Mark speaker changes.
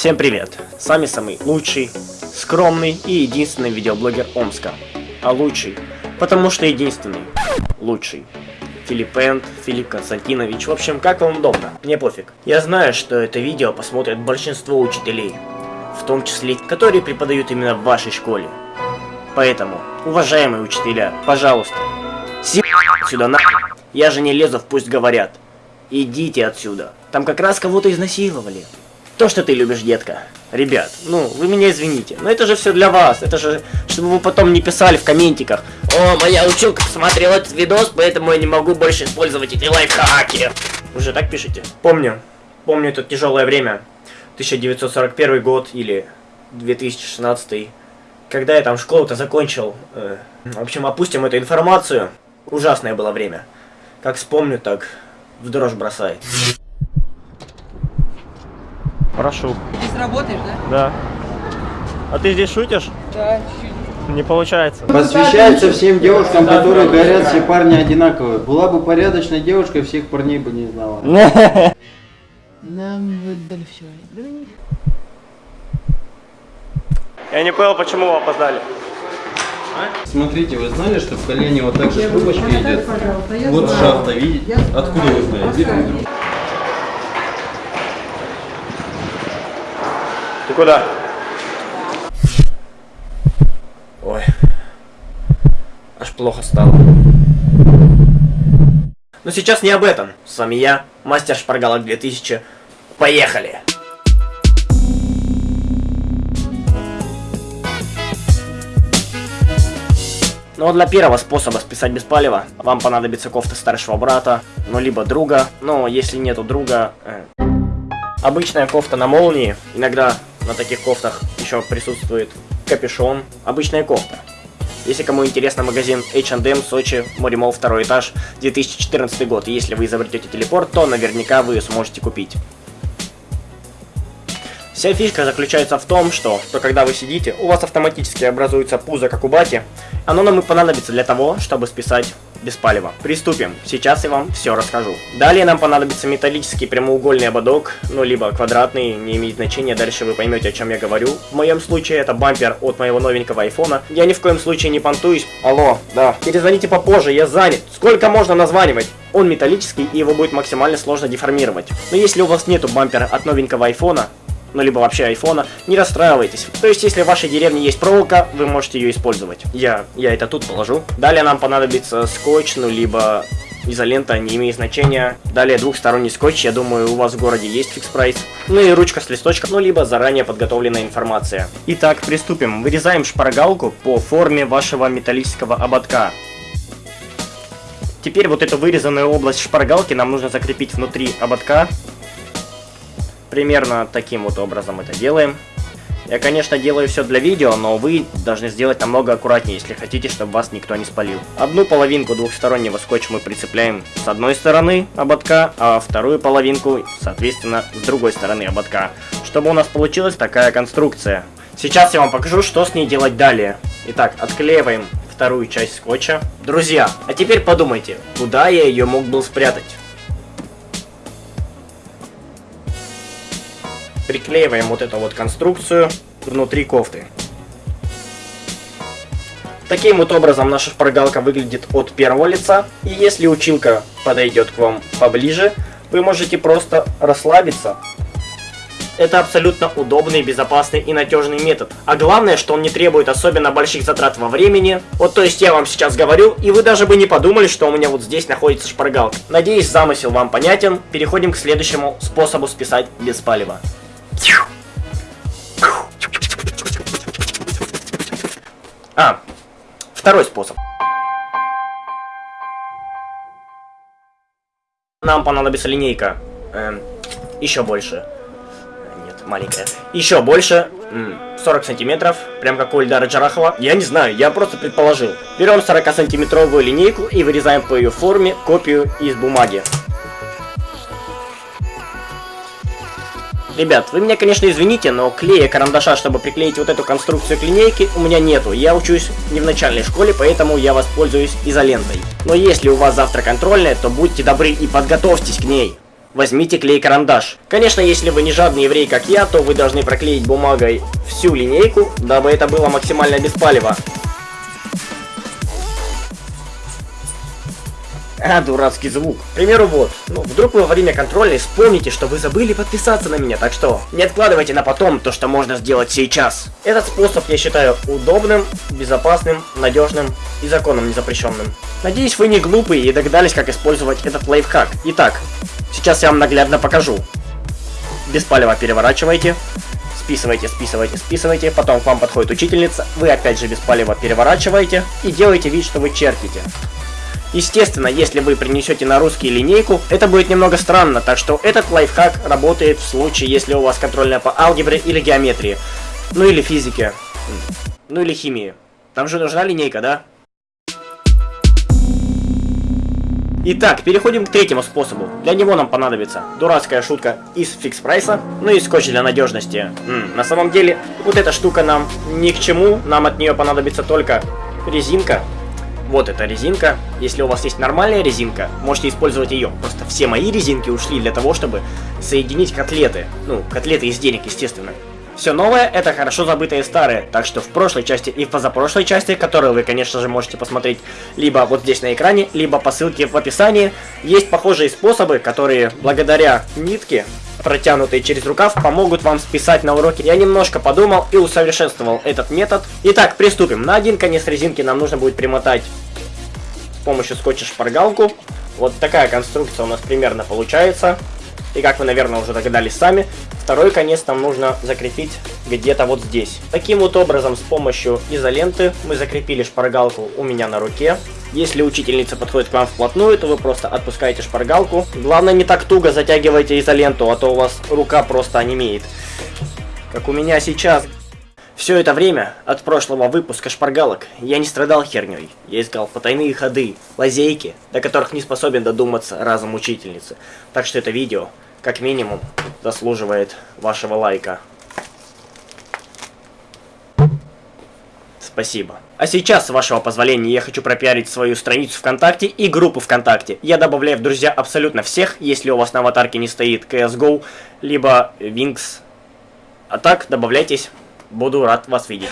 Speaker 1: Всем привет! С вами самый лучший, скромный и единственный видеоблогер Омска. А лучший, потому что единственный, лучший. Филипп Энд, Филипп Константинович, в общем, как вам удобно, мне пофиг. Я знаю, что это видео посмотрят большинство учителей, в том числе, которые преподают именно в вашей школе. Поэтому, уважаемые учителя, пожалуйста, сюда на. Я же не лезу в пусть говорят. Идите отсюда. Там как раз кого-то изнасиловали. То, что ты любишь, детка. Ребят, ну, вы меня извините, но это же все для вас. Это же, чтобы вы потом не писали в комментиках. О, моя училка посмотрела этот видос, поэтому я не могу больше использовать эти лайфхаки. Вы же так пишете? Помню. Помню это тяжелое время. 1941 год или 2016. Когда я там школу-то закончил. Э, в общем, опустим эту информацию. Ужасное было время. Как вспомню, так в дрожь бросает. Прошу.
Speaker 2: Здесь работаешь, да?
Speaker 1: Да. А ты здесь шутишь?
Speaker 2: Да, чуть-чуть.
Speaker 1: Не получается.
Speaker 3: Посвящается всем девушкам, которые говорят, все парни одинаковые. Была бы порядочной девушкой, всех парней бы не знала.
Speaker 2: Нам выдали все.
Speaker 1: Я не понял, почему вы опоздали.
Speaker 3: Смотрите, вы знали, что в колене вот так же трубочка идет? Вот шахта, видите? Откуда вы знаете?
Speaker 1: Ты куда? Ой. Аж плохо стало. Но сейчас не об этом. С вами я, мастер шпаргалок 2000. Поехали! Ну а для первого способа списать без палева вам понадобится кофта старшего брата, ну либо друга, но если нету друга, э, Обычная кофта на молнии, иногда на таких кофтах еще присутствует капюшон, обычная кофта. Если кому интересно, магазин H&M, Сочи, Моремол, второй этаж, 2014 год. Если вы изобретете телепорт, то наверняка вы сможете купить. Вся фишка заключается в том, что, что когда вы сидите, у вас автоматически образуется пузо, как у бати. Оно нам и понадобится для того, чтобы списать без палева. Приступим. Сейчас я вам все расскажу. Далее нам понадобится металлический прямоугольный ободок, ну либо квадратный, не имеет значения, дальше вы поймете, о чем я говорю. В моем случае это бампер от моего новенького айфона. Я ни в коем случае не понтуюсь. Алло, да. Перезвоните попозже, я занят. Сколько можно названивать? Он металлический и его будет максимально сложно деформировать. Но если у вас нету бампера от новенького айфона, ну либо вообще айфона, не расстраивайтесь. То есть, если в вашей деревне есть проволока, вы можете ее использовать. Я, я это тут положу. Далее нам понадобится скотч, ну либо изолента, не имеет значения. Далее двухсторонний скотч, я думаю, у вас в городе есть фикс прайс. Ну и ручка с листочком, ну либо заранее подготовленная информация. Итак, приступим. Вырезаем шпаргалку по форме вашего металлического ободка. Теперь вот эту вырезанную область шпаргалки нам нужно закрепить внутри ободка. Примерно таким вот образом это делаем. Я, конечно, делаю все для видео, но вы должны сделать намного аккуратнее, если хотите, чтобы вас никто не спалил. Одну половинку двухстороннего скотча мы прицепляем с одной стороны ободка, а вторую половинку, соответственно, с другой стороны ободка, чтобы у нас получилась такая конструкция. Сейчас я вам покажу, что с ней делать далее. Итак, отклеиваем вторую часть скотча. Друзья, а теперь подумайте, куда я ее мог был спрятать? Приклеиваем вот эту вот конструкцию внутри кофты. Таким вот образом наша шпаргалка выглядит от первого лица. И если училка подойдет к вам поближе, вы можете просто расслабиться. Это абсолютно удобный, безопасный и надежный метод. А главное, что он не требует особенно больших затрат во времени. Вот то есть я вам сейчас говорю, и вы даже бы не подумали, что у меня вот здесь находится шпаргалка. Надеюсь, замысел вам понятен. Переходим к следующему способу списать без палева. А, второй способ. Нам понадобится линейка. Эм, еще больше. Нет, маленькая. Еще больше. 40 сантиметров. Прям как у Ильдара Джарахова. Я не знаю, я просто предположил. Берем 40 сантиметровую линейку и вырезаем по ее форме копию из бумаги. Ребят, вы меня, конечно, извините, но клея карандаша, чтобы приклеить вот эту конструкцию к линейке, у меня нету. Я учусь не в начальной школе, поэтому я воспользуюсь изолентой. Но если у вас завтра контрольная, то будьте добры и подготовьтесь к ней. возьмите клей-карандаш. Конечно, если вы не жадный еврей, как я, то вы должны проклеить бумагой всю линейку, дабы это было максимально беспалево. А, дурацкий звук. К примеру, вот. Ну, вдруг вы во время контрольной вспомните, что вы забыли подписаться на меня, так что не откладывайте на потом то, что можно сделать сейчас. Этот способ я считаю удобным, безопасным, надежным и законом незапрещенным. Надеюсь, вы не глупые и догадались, как использовать этот лайфхак. Итак, сейчас я вам наглядно покажу. Беспалево переворачивайте, списывайте, списывайте, списывайте, потом к вам подходит учительница, вы опять же беспалево переворачиваете и делаете вид, что вы чертите. Естественно, если вы принесете на русский линейку, это будет немного странно, так что этот лайфхак работает в случае, если у вас контрольная по алгебре или геометрии. Ну или физике. Ну или химии. Там же нужна линейка, да? Итак, переходим к третьему способу. Для него нам понадобится дурацкая шутка из фикс прайса, ну и скотч для надежности. -м, на самом деле, вот эта штука нам ни к чему, нам от нее понадобится только резинка вот эта резинка. Если у вас есть нормальная резинка, можете использовать ее. Просто все мои резинки ушли для того, чтобы соединить котлеты. Ну, котлеты из денег, естественно. Все новое – это хорошо забытые старые, так что в прошлой части и в позапрошлой части, которую вы, конечно же, можете посмотреть либо вот здесь на экране, либо по ссылке в описании, есть похожие способы, которые благодаря нитке протянутые через рукав, помогут вам списать на уроке. Я немножко подумал и усовершенствовал этот метод. Итак, приступим. На один конец резинки нам нужно будет примотать с помощью скотча шпаргалку. Вот такая конструкция у нас примерно получается. И как вы, наверное, уже догадались сами, второй конец нам нужно закрепить где-то вот здесь. Таким вот образом, с помощью изоленты мы закрепили шпаргалку у меня на руке. Если учительница подходит к вам вплотную, то вы просто отпускаете шпаргалку. Главное, не так туго затягивайте изоленту, а то у вас рука просто онемеет. Как у меня сейчас. Все это время, от прошлого выпуска шпаргалок, я не страдал херней. Я искал потайные ходы, лазейки, до которых не способен додуматься разум учительницы. Так что это видео, как минимум, заслуживает вашего лайка. Спасибо. А сейчас, с вашего позволения, я хочу пропиарить свою страницу ВКонтакте и группу ВКонтакте. Я добавляю в друзья абсолютно всех, если у вас на аватарке не стоит CSGO, либо Wings. А так, добавляйтесь. Буду рад вас видеть.